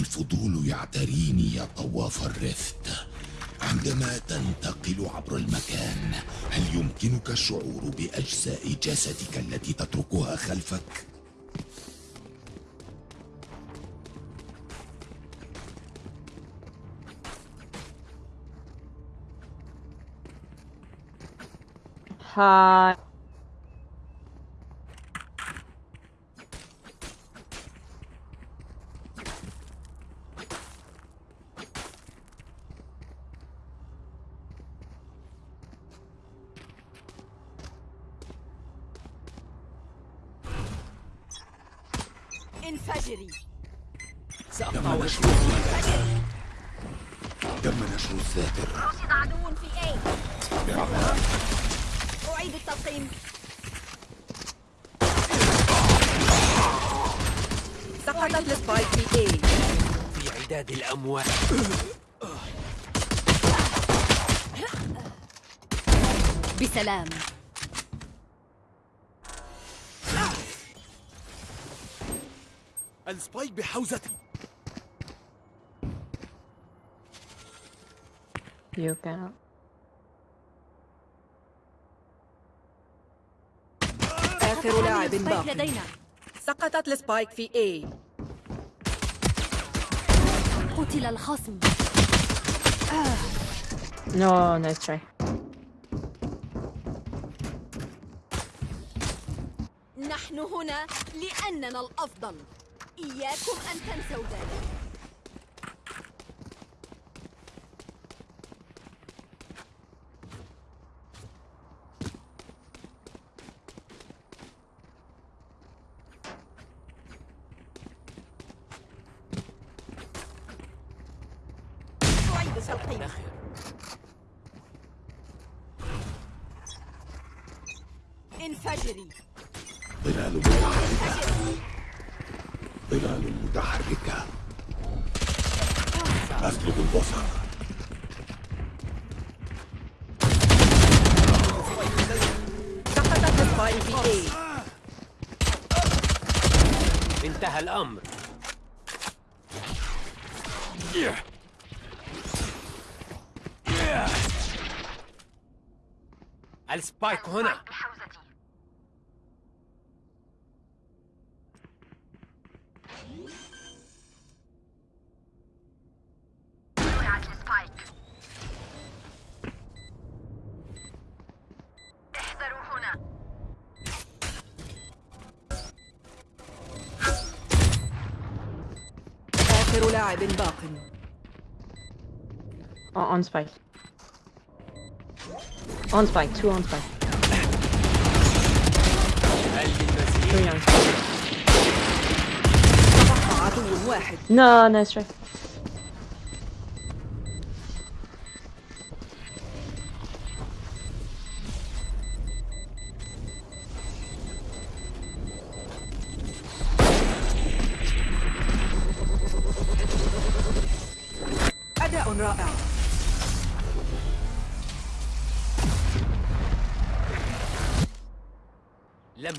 الفضول يعتريني يا طواف الرفت عندما تنتقل عبر المكان هل يمكنك الشعور بأجزاء جسدك التي تتركها خلفك؟ هاي انفجري تم نشر تم نشر الذاكرة رصد عدو في اي بعمل اعيد التلقيم سقطت السبايك في اي في بسلام. ال spike بحوزتي. You can. آخر لاعب spike باق لدينا. سقطت ال spike في A قتل الخصم. No nice try. نحن هنا لأننا الأفضل. إياكم أن تنسوا ذلك. انفجري. ظلال متحركة. ظلال متحركة. أسلب البصر. سقطت انتهى الأمر. السبايك هنا. آخر لاعب باق. oh, on spike. On spike, two on spike. Three on spike. No, nice try.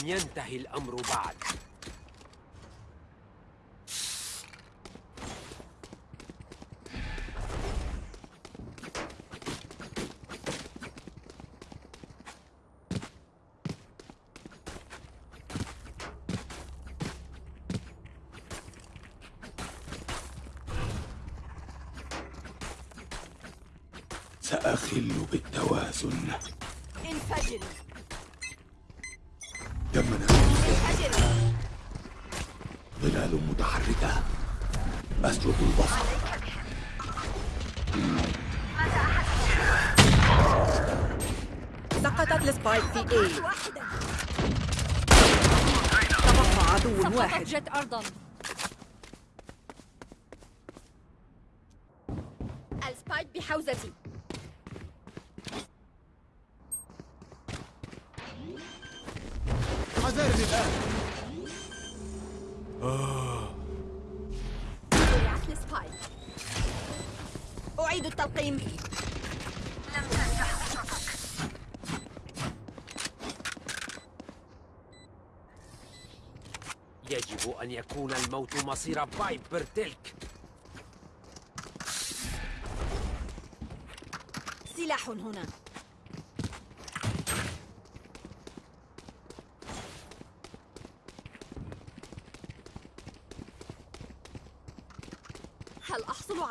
لم ينتهي الأمر بعد. سأخل بالتوازن. انفجري انفجري ظلال متحركة. أسلب البصر. سقطت السبايك في اي تبقى عدو واحد. جت أرضا. آه. أعيد التلقيم. لم تنجح خطتك يجب أن يكون الموت مصير بايبر تلك. سلاح هنا.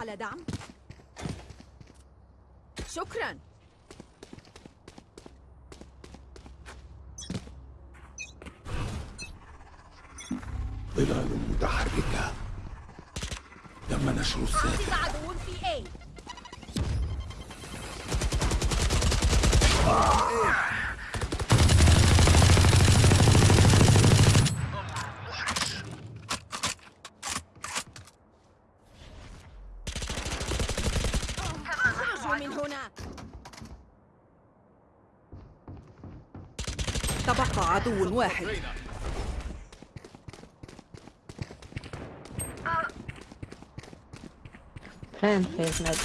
على دعم؟ شكراً. ظلال متحركة. تم نشر أعطيك عدو في A اخرجوا من هنا تبقى عدو واحد. Plant phase med.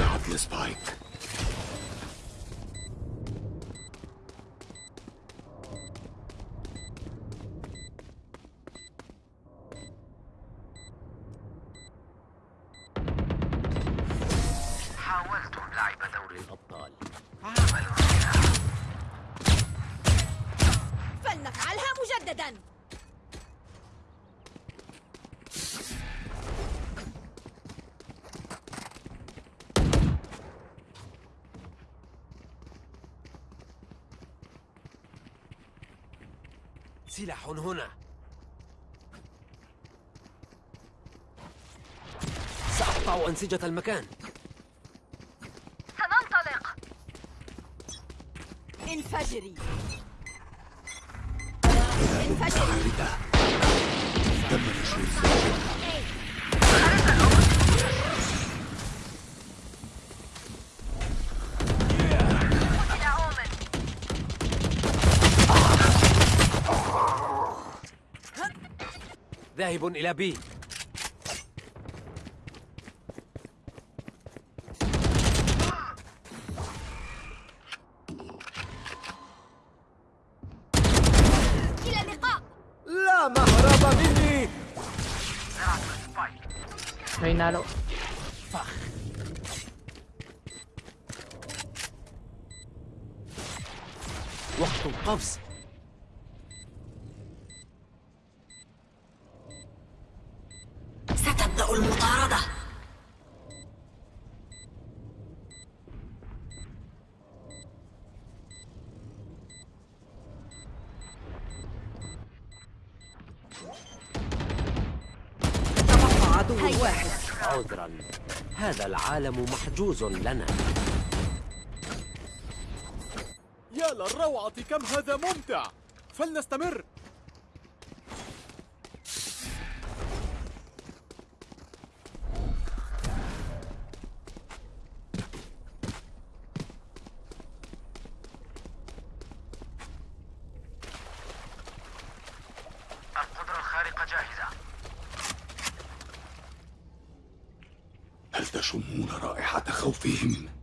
لعب لسبايك حاولتم لعب دوري الأبطال. فلنفعلها مجدداً سلاح هنا. سأقطع أنسجة المكان. سننطلق. انفجري. ذاهب إلى بي. وقت القفز. ستبدأ المطاردة. تبقى عدو واحد. عذرا. هذا العالم محجوز لنا. يا للروعة كم هذا ممتع. فلنستمر. القدرة الخارقة جاهزة. هل تشمون رائحة خوفهم؟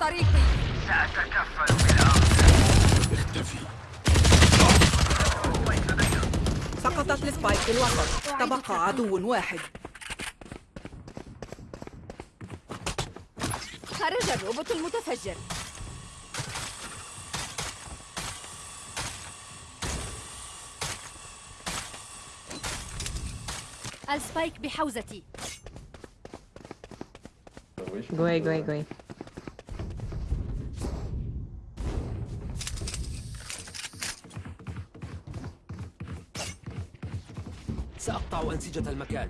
طريقي. سأتكفل بالأمر اختفي سقطت ال spike في الوسط. تبقى عدو واحد. خرج الروبوت المتفجر. ال spike بحوزتي. Go away, go أنسجة المكان.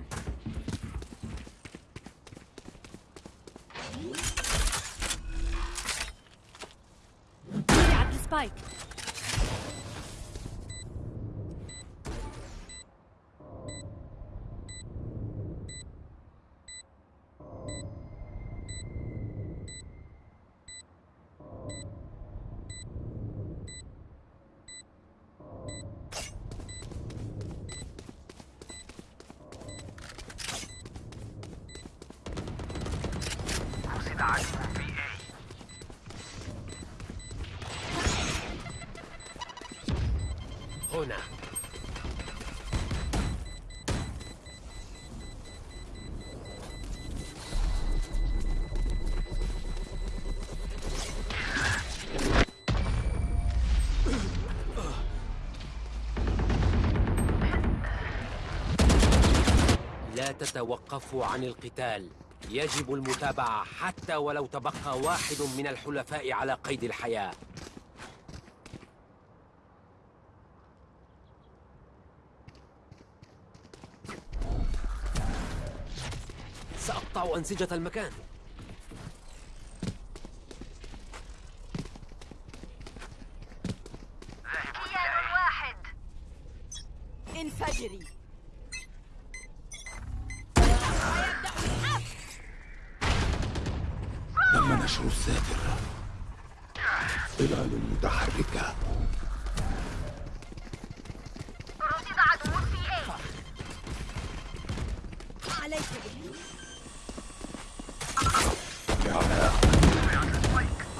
هنا. لا تتوقفوا عن القتال. يجب المتابعة حتى ولو تبقى واحد من الحلفاء على قيد الحياة. سأقطع أنسجة المكان. انفجري. تم نشر الساتر ظلال متحركة. عليك به إعلاء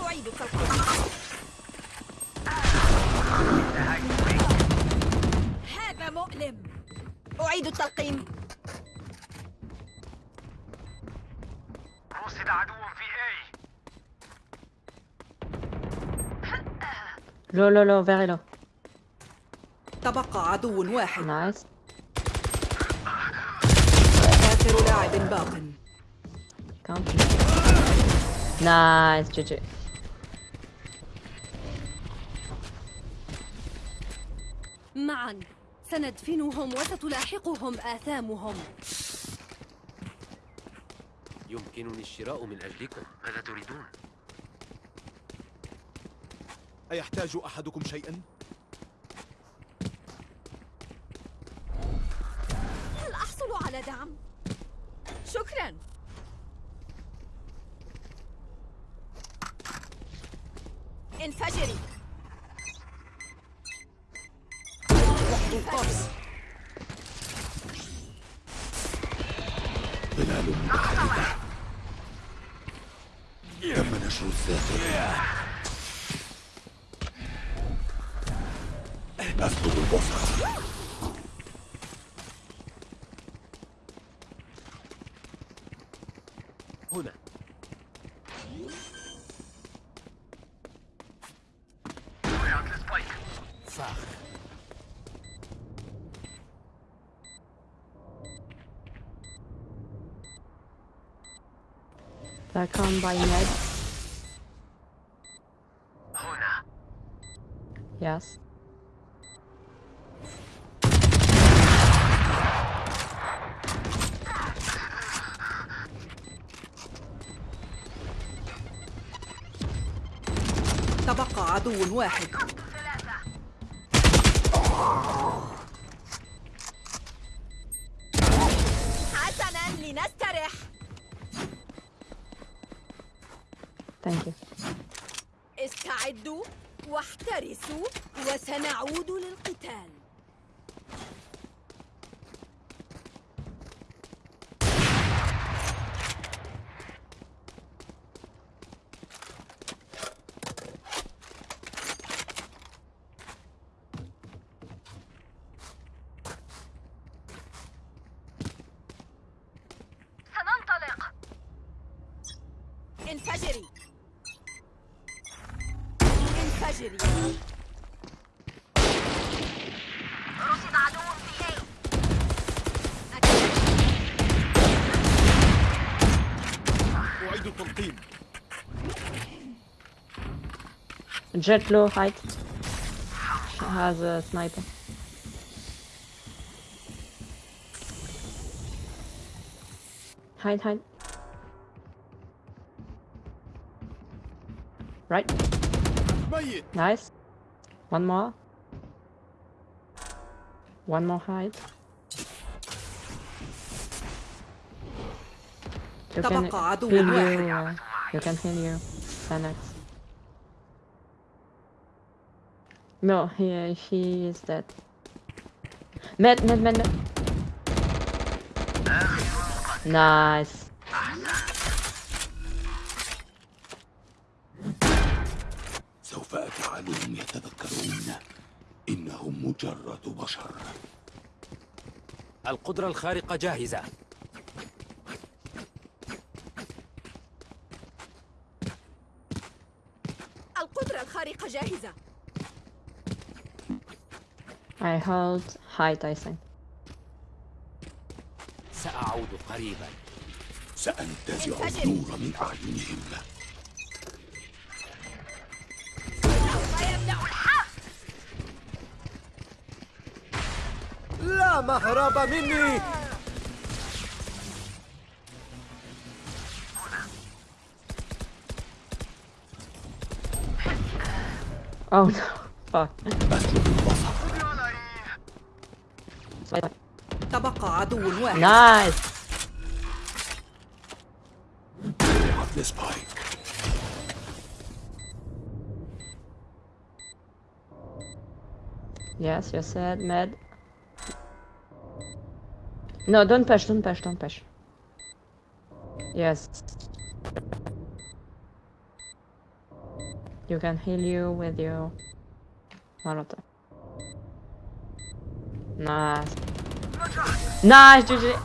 أعيد التلقيم هذا مؤلم. أعيد التلقيم. Low, low, low, very low. تبقى عدو واحد Nice. آخر لاعب باق Count. Nice, GG. معا سندفنهم وستلاحقهم آثامهم يمكنني الشراء من أجلكم ماذا تريدون؟ أيحتاج أحدكم شيئا؟ هل أحصل على دعم؟ هنا فاخ Back on by Ned. هنا Yes. عدو واحد. حسنا لنسترح Thank you. استعدوا واحترسوا وسنعود للقتال. Jet low height. Has a sniper. Hide, hide. Right. Nice. One more. One more hide. You can heal you. You can heal you. No, he he is dead. Med, med, med, med. Nice. سوف أجعلهم يتذكرون إنهم مجرد بشر القدرة الخارقة جاهزة القدرة الخارقة جاهزة I hold height, I think. سأعود سأعود قريبا سأنتزع انفجر. النور من أعينهم سوف يبدأ الحرب لا مهرب مني Oh no. Fuck. عدو واحد Nice. وضعت لسبايك Yes, you said med. No, don't push, don't push, don't push. Yes. You can heal you with your Molotov. Nice. Nice, GG.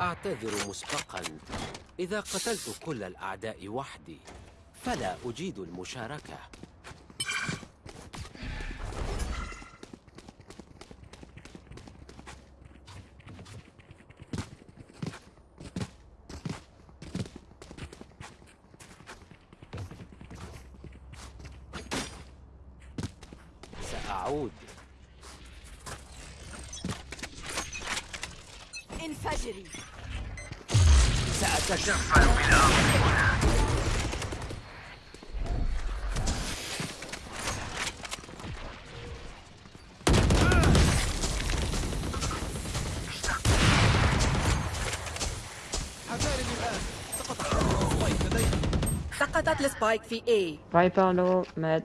أعتذر مسبقا إذا قتلت كل الأعداء وحدي فلا أجيد المشاركة انفجري سأتشفع حذاري الآن سقط حارس سبايك لدينا سقطت السبايك في A. Viper low, med.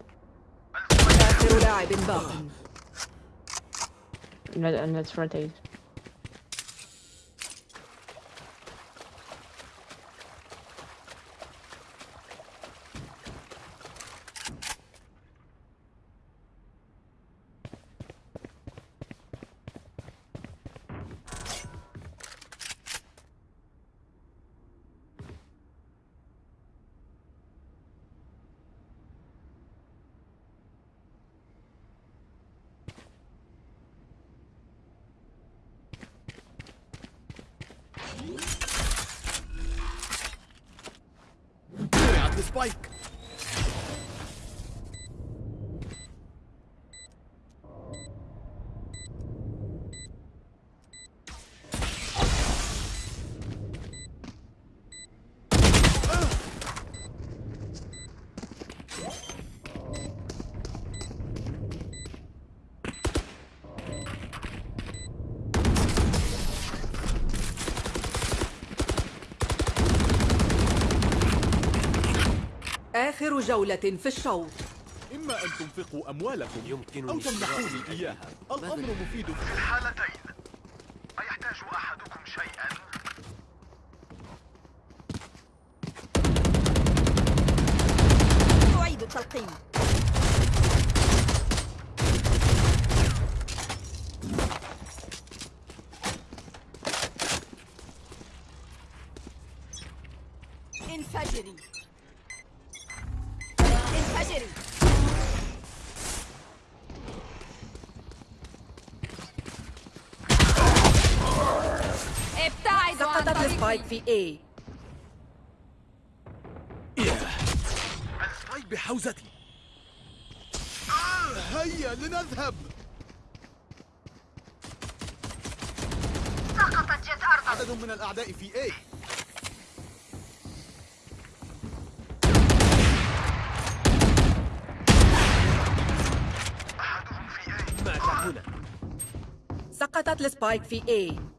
آخر لاعب باق Med, and let's spike. آخر جولة في الشوط. إما أن تنفقوا أموالكم يمكنني أو تمنحوني إياها. الأمر مفيد. في الحالتين أيحتاج أحدكم شيئا؟ أعيد التلقيم انفجري انفجري ال spike طريقي في A. ال spike بحوزتي. هيا لنذهب. سقطت جت أرضا عدد من الأعداء في A. أحدهم في A. مات هنا؟ سقطت السبايك في A.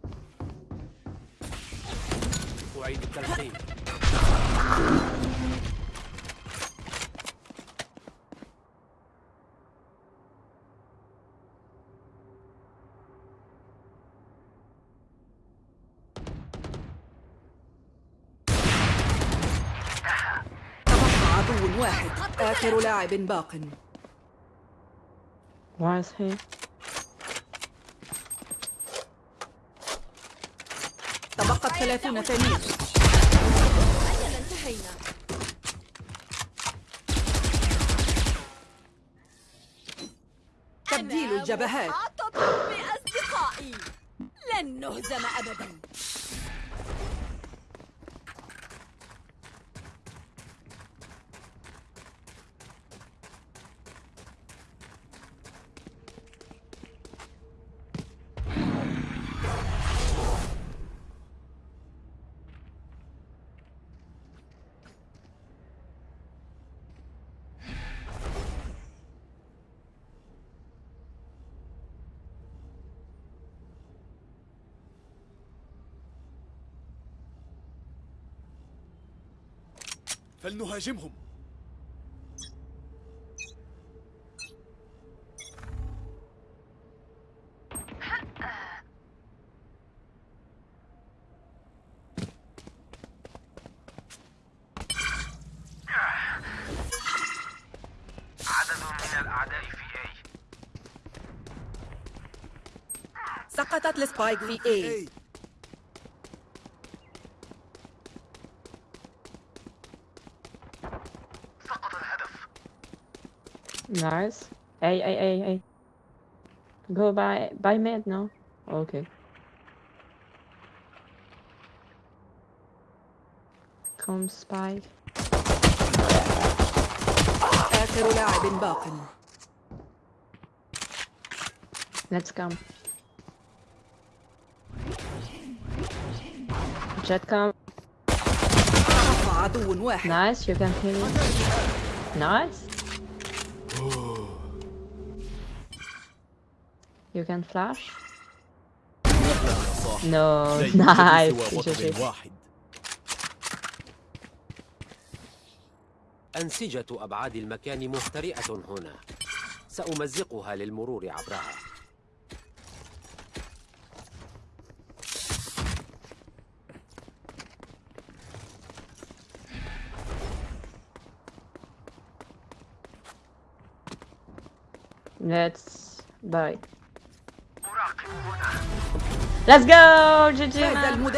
أعيد عدو واحد آخر لاعب باق. Why 30 ثانية. انتهينا تبديل الجبهات. بأصدقائي. لن نهزم أبدا. فلنهاجمهم. عدد من الأعداء في A. سقطت السبايك في A. Nice. Hey, hey, hey, hey. Go by by mid now. Okay. Come spike. آخر لاعب باق Let's come. Jet come. تبقى عدو واحد Nice. You can kill him. Nice. You can flash. No. Nice. واحد أنسجة أبعاد المكان مهترئة هنا سأمزقها للمرور عبرها Let's buy. Let's go, GG.